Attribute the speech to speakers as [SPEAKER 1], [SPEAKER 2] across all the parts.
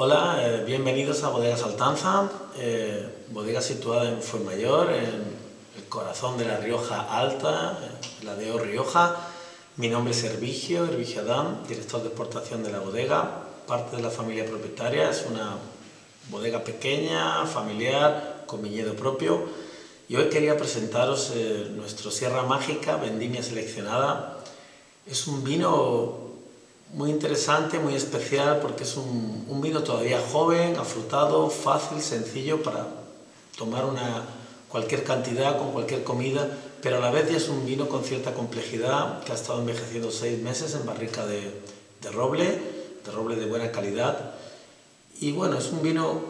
[SPEAKER 1] Hola, eh, bienvenidos a Bodega Saltanza, eh, bodega situada en Fuenmayor, en el corazón de la Rioja Alta, eh, la de O Rioja. Mi nombre es Hervigio, Hervigio Adán, director de exportación de la bodega, parte de la familia propietaria, es una bodega pequeña, familiar, con viñedo propio. Y hoy quería presentaros nuestro Sierra Mágica, vendimia seleccionada. Es un vino muy interesante, muy especial, porque es un, vino todavía joven, afrutado, fácil, sencillo para tomar una, cualquier cantidad con cualquier comida, pero a la vez ya es un vino con cierta complejidad que ha estado envejeciendo seis meses en barrica de, roble, de roble de buena calidad. Y bueno, es un vino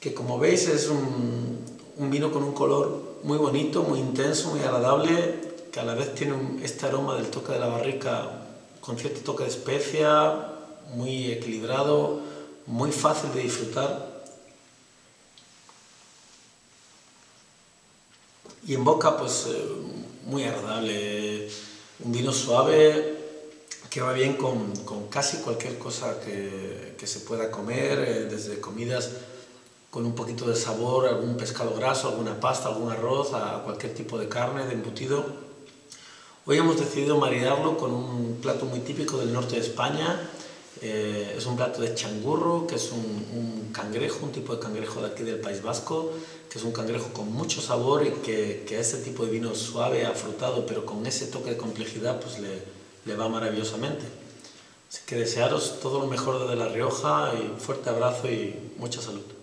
[SPEAKER 1] que como veis es un, un vino con un color muy bonito, muy intenso, muy agradable, que a la vez tiene este aroma del toque de la barrica con cierto toque de especia, muy equilibrado, muy fácil de disfrutar. Y en boca, pues eh, muy agradable, un vino suave que va bien con, casi cualquier cosa que, se pueda comer, eh, desde comidas con un poquito de sabor, algún pescado graso, alguna pasta, algún arroz, a cualquier tipo de carne, de embutido. Hoy hemos decidido maridarlo con un plato muy típico del norte de España. Eh, es un plato de changurro, que es un, cangrejo, un tipo de cangrejo de aquí del País Vasco, que es un cangrejo con mucho sabor y que, que a este tipo de vino suave, afrutado, pero con ese toque de complejidad, pues le, le va maravillosamente. Así que desearos todo lo mejor desde La Rioja y un fuerte abrazo y mucha salud.